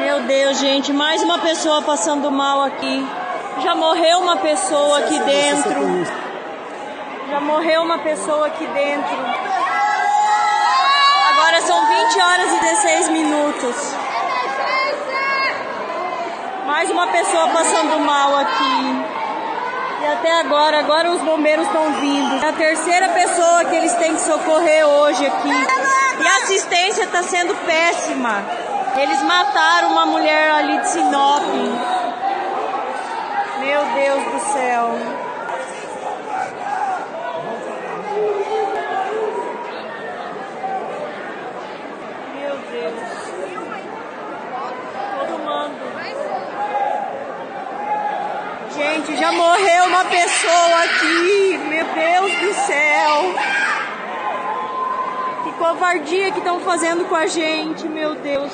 Meu Deus, gente, mais uma pessoa passando mal aqui. Já morreu uma pessoa aqui dentro. Já morreu uma pessoa aqui dentro. Agora são 20 horas e 16 minutos. Mais uma pessoa passando mal aqui. E até agora, agora os bombeiros estão vindo. É a terceira pessoa que eles têm que socorrer hoje aqui. E a assistência está sendo péssima. Eles mataram uma mulher ali de Sinop. Meu Deus do céu. Meu Deus. Todo mundo. Gente, já morreu uma pessoa aqui. Meu Deus do céu. Covardia que estão fazendo com a gente, meu Deus.